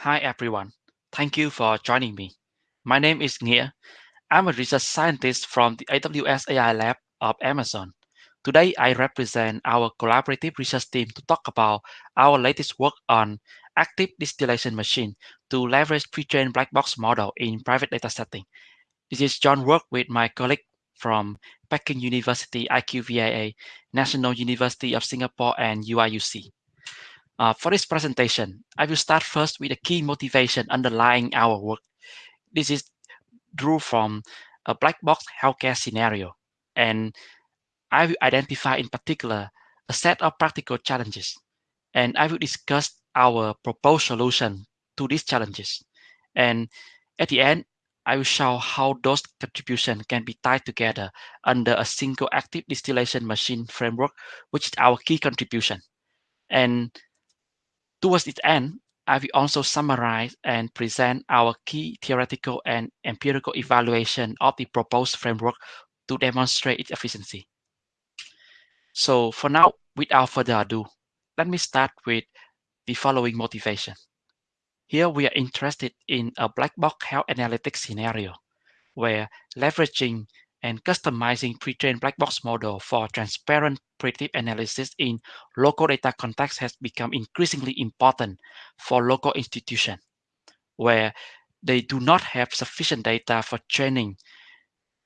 Hi everyone. Thank you for joining me. My name is Nghĩa. I'm a research scientist from the AWS AI Lab of Amazon. Today, I represent our collaborative research team to talk about our latest work on active distillation machine to leverage pre-trained black box model in private data setting. This is John work with my colleague from Peking University, IQVIA, National University of Singapore, and UIUC. Uh, for this presentation, I will start first with the key motivation underlying our work. This is drew from a black box healthcare scenario, and I will identify in particular a set of practical challenges, and I will discuss our proposed solution to these challenges. And at the end, I will show how those contributions can be tied together under a single active distillation machine framework, which is our key contribution. And Towards its end, I will also summarize and present our key theoretical and empirical evaluation of the proposed framework to demonstrate its efficiency. So for now, without further ado, let me start with the following motivation. Here we are interested in a black box health analytics scenario where leveraging and customizing pre-trained black box model for transparent predictive analysis in local data context has become increasingly important for local institutions where they do not have sufficient data for training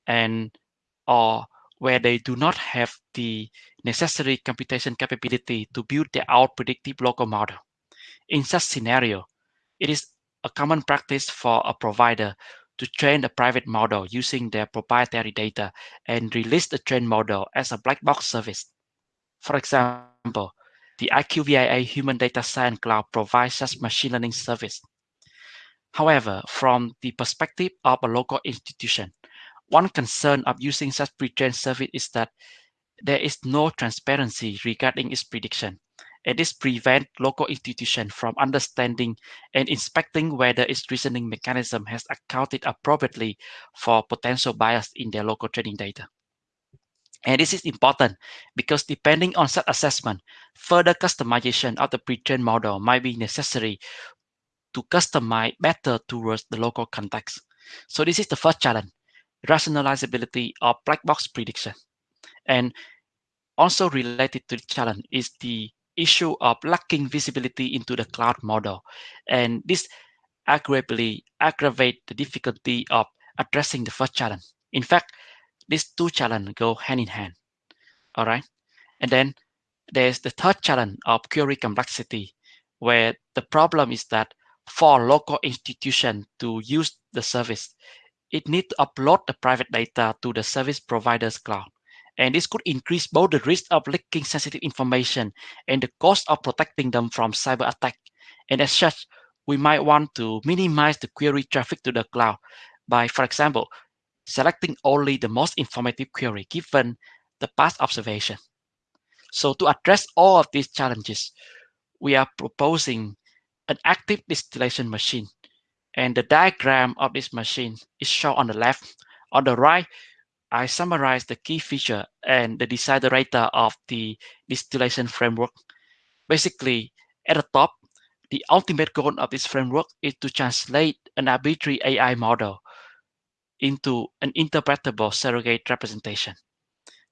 and or where they do not have the necessary computation capability to build their own predictive local model. In such scenario, it is a common practice for a provider to train a private model using their proprietary data and release the trained model as a black box service. For example, the IQVIA Human Data Science Cloud provides such machine learning service. However, from the perspective of a local institution, one concern of using such pre-trained service is that there is no transparency regarding its prediction and this prevents local institutions from understanding and inspecting whether its reasoning mechanism has accounted appropriately for potential bias in their local training data. And this is important because depending on such assessment, further customization of the pre-trained model might be necessary to customize better towards the local context. So this is the first challenge, rationalizability of black box prediction. And also related to the challenge is the issue of lacking visibility into the cloud model. And this aggravatingly aggravate the difficulty of addressing the first challenge. In fact, these two challenges go hand in hand. All right. And then there's the third challenge of query complexity, where the problem is that for local institution to use the service, it needs to upload the private data to the service provider's cloud. And this could increase both the risk of leaking sensitive information and the cost of protecting them from cyber attack. And as such, we might want to minimize the query traffic to the cloud by, for example, selecting only the most informative query given the past observation. So to address all of these challenges, we are proposing an active distillation machine. And the diagram of this machine is shown on the left. On the right, I summarize the key feature and the desiderata of the distillation framework. Basically, at the top, the ultimate goal of this framework is to translate an arbitrary AI model into an interpretable surrogate representation.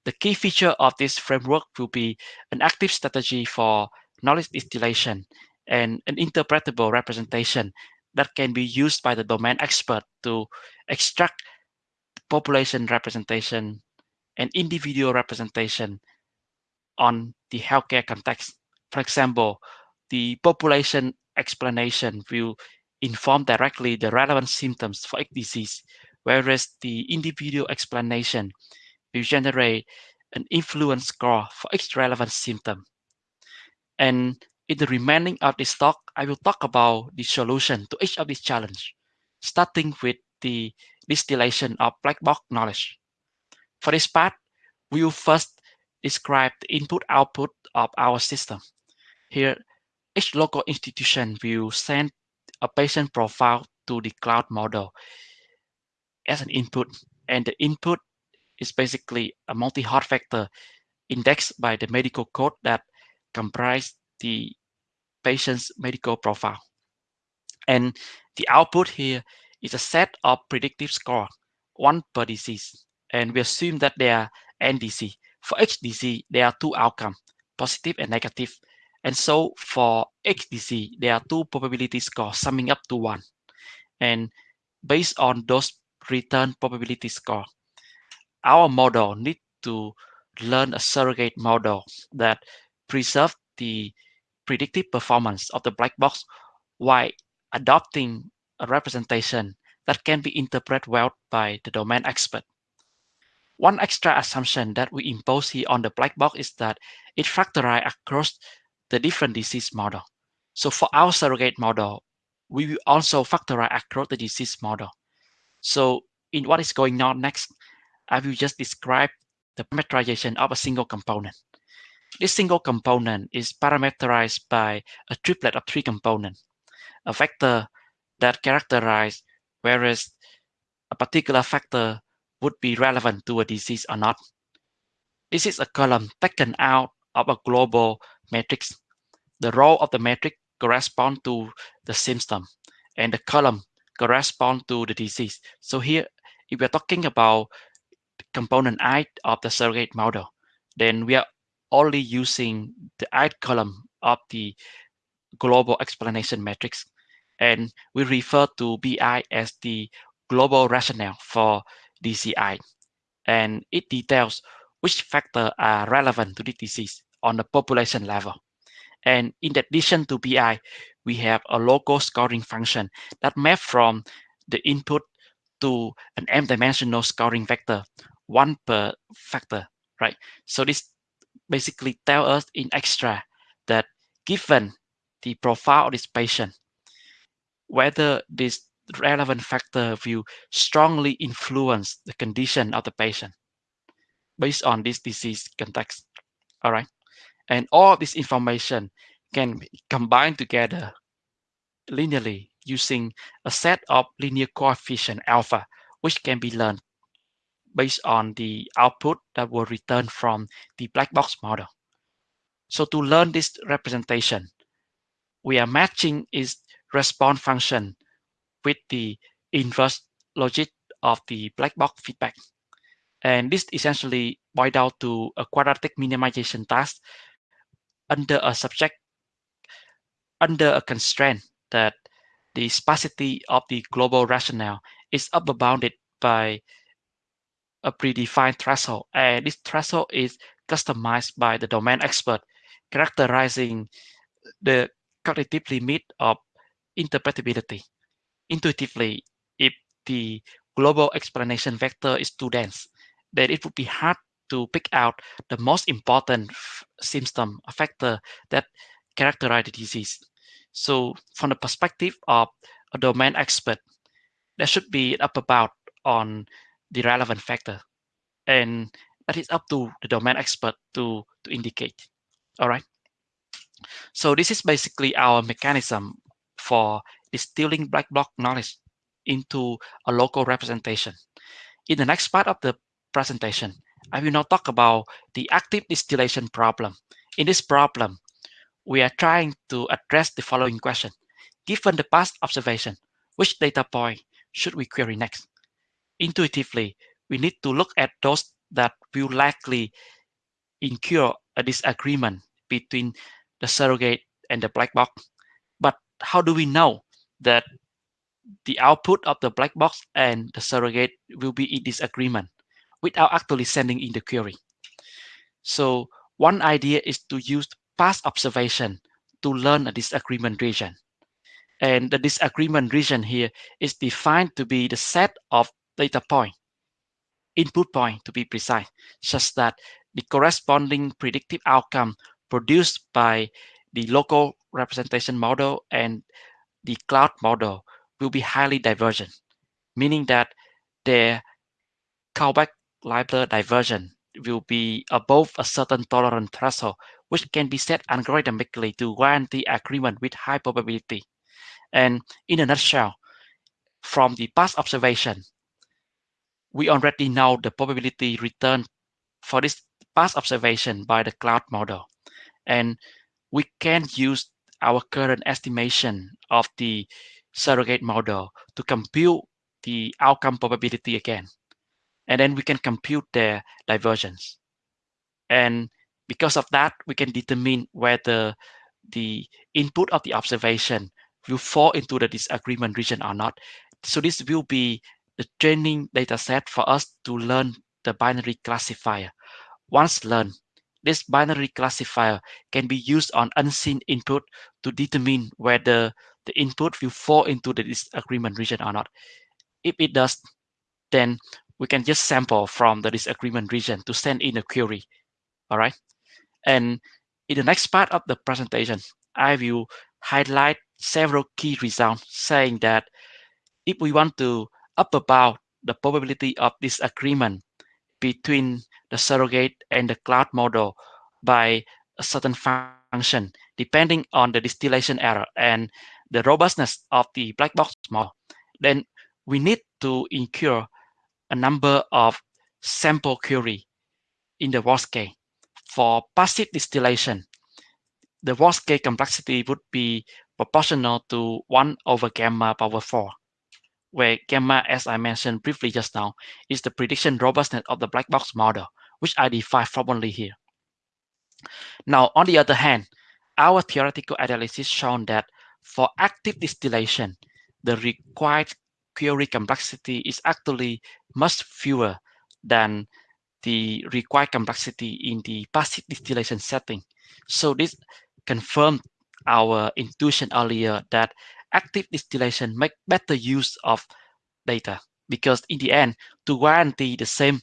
The key feature of this framework will be an active strategy for knowledge distillation and an interpretable representation that can be used by the domain expert to extract population representation and individual representation on the healthcare context. For example, the population explanation will inform directly the relevant symptoms for each disease, whereas the individual explanation will generate an influence score for each relevant symptom. And in the remaining of this talk, I will talk about the solution to each of these challenges, starting with the distillation of black box knowledge. For this part, we will first describe the input-output of our system. Here, each local institution will send a patient profile to the cloud model as an input, and the input is basically a multi-hot vector indexed by the medical code that comprise the patient's medical profile. And the output here is a set of predictive score, one per disease. And we assume that they are NDC. For HDC, there are two outcomes, positive and negative. And so for HDC, there are two probability scores summing up to one. And based on those return probability score, our model need to learn a surrogate model that preserve the predictive performance of the black box while adopting a representation that can be interpreted well by the domain expert. One extra assumption that we impose here on the black box is that it factorizes across the different disease model. So for our surrogate model, we will also factorize across the disease model. So in what is going on next, I will just describe the parameterization of a single component. This single component is parameterized by a triplet of three components. A vector that characterize whereas a particular factor would be relevant to a disease or not. This is a column taken out of a global matrix. The row of the matrix correspond to the symptom and the column correspond to the disease. So here, if we're talking about component I of the surrogate model, then we are only using the I column of the global explanation matrix. And we refer to BI as the global rationale for DCI. And it details which factors are relevant to the disease on the population level. And in addition to BI, we have a local scoring function that maps from the input to an m-dimensional scoring vector, one per factor, right? So this basically tell us in extra that given the profile of this patient, whether this relevant factor will strongly influence the condition of the patient based on this disease context. All right. And all this information can be combined together linearly using a set of linear coefficient alpha, which can be learned based on the output that will return from the black box model. So to learn this representation, we are matching its response function with the inverse logit of the black box feedback. And this essentially boils down to a quadratic minimization task under a subject, under a constraint that the sparsity of the global rationale is upper bounded by a predefined threshold. And this threshold is customized by the domain expert, characterizing the cognitive limit of interpretability. Intuitively, if the global explanation vector is too dense, then it would be hard to pick out the most important symptom factor that characterize the disease. So from the perspective of a domain expert, there should be an upper bound on the relevant factor. And that is up to the domain expert to, to indicate. All right. So this is basically our mechanism for distilling black box knowledge into a local representation. In the next part of the presentation, I will now talk about the active distillation problem. In this problem, we are trying to address the following question. Given the past observation, which data point should we query next? intuitively, we need to look at those that will likely incur a disagreement between the surrogate and the black box. How do we know that the output of the black box and the surrogate will be in disagreement without actually sending in the query? So one idea is to use past observation to learn a disagreement region. And the disagreement region here is defined to be the set of data point, input point to be precise, such that the corresponding predictive outcome produced by the local representation model and the cloud model will be highly divergent, meaning that their callback library diversion will be above a certain tolerance threshold, which can be set algorithmically to guarantee agreement with high probability. And in a nutshell, from the past observation, we already know the probability return for this past observation by the cloud model. And we can use our current estimation of the surrogate model to compute the outcome probability again. And then we can compute their divergence. And because of that, we can determine whether the input of the observation will fall into the disagreement region or not. So this will be the training data set for us to learn the binary classifier. Once learned, this binary classifier can be used on unseen input to determine whether the input will fall into the disagreement region or not. If it does, then we can just sample from the disagreement region to send in a query. All right. And in the next part of the presentation, I will highlight several key results saying that if we want to upper bound the probability of disagreement between the surrogate and the cloud model by a certain function, depending on the distillation error and the robustness of the black box model, then we need to incur a number of sample query in the worst case. For passive distillation, the worst case complexity would be proportional to 1 over gamma power 4, where gamma, as I mentioned briefly just now, is the prediction robustness of the black box model, which I define formally here. Now, on the other hand, our theoretical analysis shown that for active distillation, the required query complexity is actually much fewer than the required complexity in the passive distillation setting. So this confirmed our intuition earlier that active distillation make better use of data because in the end, to guarantee the same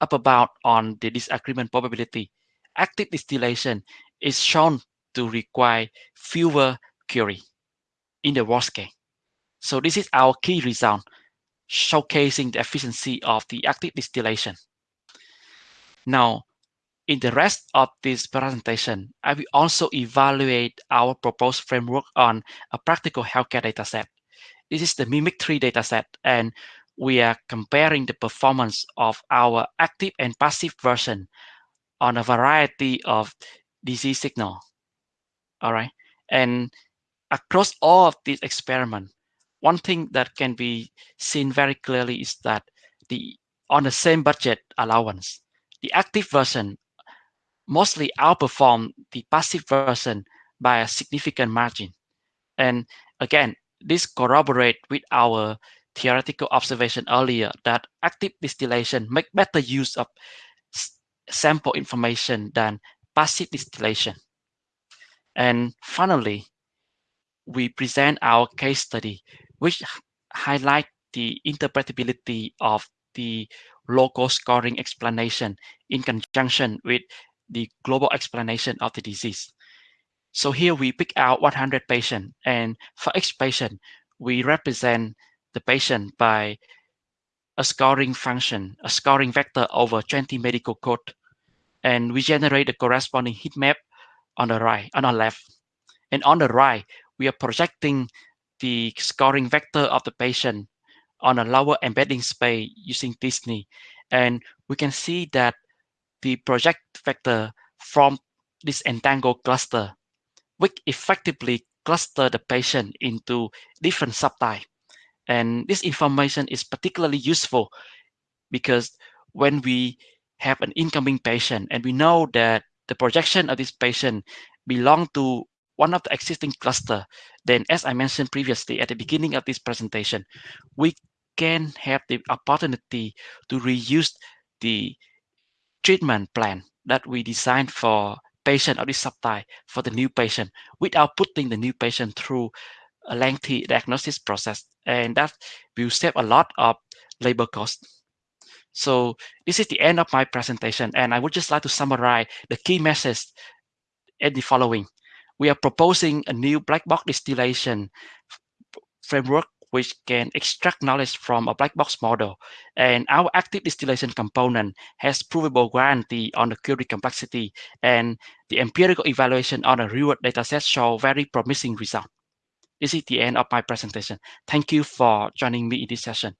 upper bound on the disagreement probability, active distillation is shown to require fewer query in the worst case. So this is our key result, showcasing the efficiency of the active distillation. Now, in the rest of this presentation, I will also evaluate our proposed framework on a practical healthcare dataset. This is the MIMIC3 dataset, and we are comparing the performance of our active and passive version on a variety of disease signal. All right. And across all of these experiments, one thing that can be seen very clearly is that the on the same budget allowance, the active version mostly outperform the passive version by a significant margin. And again, this corroborate with our theoretical observation earlier that active distillation make better use of sample information than passive distillation. And finally, we present our case study, which highlight the interpretability of the local scoring explanation in conjunction with the global explanation of the disease. So here we pick out 100 patients, and for each patient, we represent the patient by a scoring function, a scoring vector over 20 medical code, and we generate the corresponding heat map on the right, on the left. And on the right, we are projecting the scoring vector of the patient on a lower embedding space using t-SNE. And we can see that the project vector from this entangled cluster, which effectively cluster the patient into different subtypes. And this information is particularly useful because when we have an incoming patient and we know that the projection of this patient belong to one of the existing cluster, then as I mentioned previously at the beginning of this presentation, we can have the opportunity to reuse the treatment plan that we designed for patient of this subtype for the new patient without putting the new patient through a lengthy diagnosis process. And that will save a lot of labor costs. So this is the end of my presentation, and I would just like to summarize the key message in the following. We are proposing a new black box distillation framework which can extract knowledge from a black box model. And our active distillation component has provable guarantee on the query complexity, and the empirical evaluation on a real-world dataset show very promising result. This is the end of my presentation. Thank you for joining me in this session.